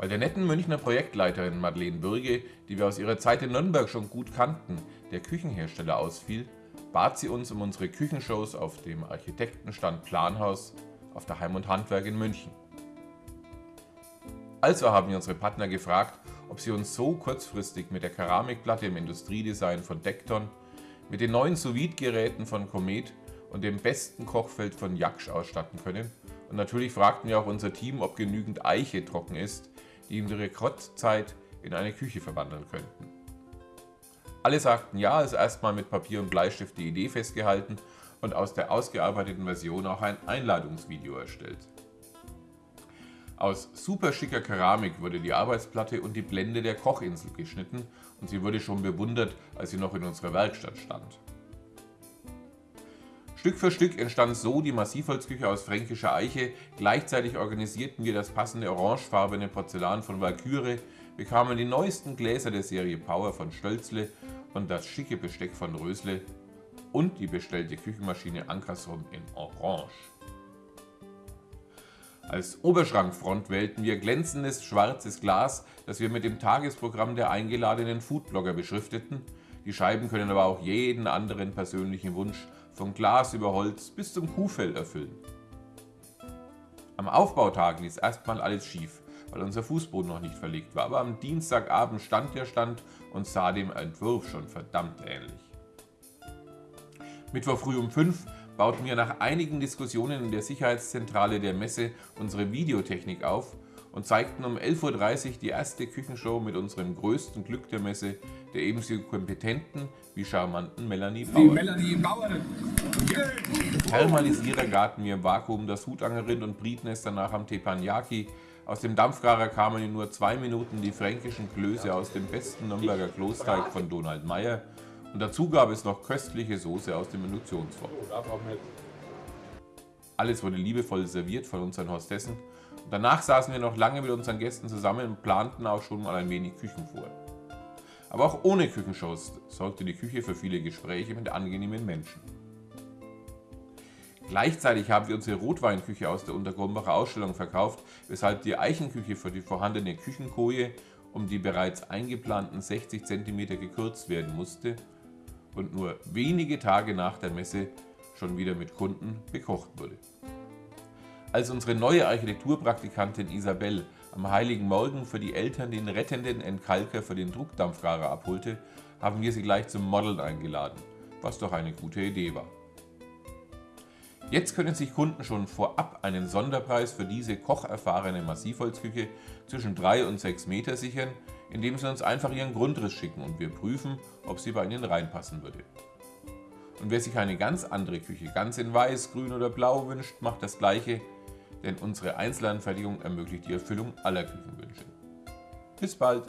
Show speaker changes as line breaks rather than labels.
Bei der netten Münchner Projektleiterin Madeleine Bürge, die wir aus ihrer Zeit in Nürnberg schon gut kannten, der Küchenhersteller ausfiel, bat sie uns um unsere Küchenshows auf dem Architektenstand Planhaus auf der Heim und Handwerk in München. Also haben wir unsere Partner gefragt, ob sie uns so kurzfristig mit der Keramikplatte im Industriedesign von Dekton, mit den neuen sous geräten von Comet und dem besten Kochfeld von Jaksch ausstatten können. Und natürlich fragten wir auch unser Team, ob genügend Eiche trocken ist, die in Rekordzeit in eine Küche verwandeln könnten. Alle sagten ja, also erstmal mit Papier und Bleistift die Idee festgehalten und aus der ausgearbeiteten Version auch ein Einladungsvideo erstellt. Aus super schicker Keramik wurde die Arbeitsplatte und die Blende der Kochinsel geschnitten und sie wurde schon bewundert, als sie noch in unserer Werkstatt stand. Stück für Stück entstand so die Massivholzküche aus fränkischer Eiche, gleichzeitig organisierten wir das passende orangefarbene Porzellan von Valkyrie, bekamen die neuesten Gläser der Serie Power von Stölzle und das schicke Besteck von Rösle und die bestellte Küchenmaschine Ankerson in Orange. Als Oberschrankfront wählten wir glänzendes schwarzes Glas, das wir mit dem Tagesprogramm der eingeladenen Foodblogger beschrifteten. Die Scheiben können aber auch jeden anderen persönlichen Wunsch vom Glas über Holz bis zum Kuhfell erfüllen. Am Aufbautag ließ erstmal alles schief, weil unser Fußboden noch nicht verlegt war, aber am Dienstagabend stand der Stand und sah dem Entwurf schon verdammt ähnlich. Mittwoch früh um 5 bauten wir nach einigen Diskussionen in der Sicherheitszentrale der Messe unsere Videotechnik auf und zeigten um 11.30 Uhr die erste Küchenshow mit unserem größten Glück der Messe, der ebenso kompetenten wie charmanten Melanie Bauer. Die Melanie Bauer. Thermalisierer garten wir im Vakuum das Hutangerin und brieten es danach am Teppanyaki. Aus dem Dampfgarer kamen in nur zwei Minuten die fränkischen Klöße aus dem besten Nürnberger Klosteig von Donald Meyer und dazu gab es noch köstliche Soße aus dem Induktionsfeuer. Alles wurde liebevoll serviert von unseren Hostessen und danach saßen wir noch lange mit unseren Gästen zusammen und planten auch schon mal ein wenig Küchen vor. Aber auch ohne Küchenshows sorgte die Küche für viele Gespräche mit angenehmen Menschen. Gleichzeitig haben wir unsere Rotweinküche aus der Untergrumbacher Ausstellung verkauft, weshalb die Eichenküche für die vorhandene Küchenkoje um die bereits eingeplanten 60 cm gekürzt werden musste und nur wenige Tage nach der Messe schon wieder mit Kunden bekocht wurde. Als unsere neue Architekturpraktikantin Isabel am Heiligen Morgen für die Eltern den rettenden Entkalker für den Druckdampfgarer abholte, haben wir sie gleich zum Modeln eingeladen, was doch eine gute Idee war. Jetzt können sich Kunden schon vorab einen Sonderpreis für diese kocherfahrene Massivholzküche zwischen 3 und 6 Meter sichern, indem sie uns einfach ihren Grundriss schicken und wir prüfen, ob sie bei ihnen reinpassen würde. Und wer sich eine ganz andere Küche, ganz in weiß, grün oder blau wünscht, macht das gleiche, denn unsere Einzelanfertigung ermöglicht die Erfüllung aller Küchenwünsche. Bis bald!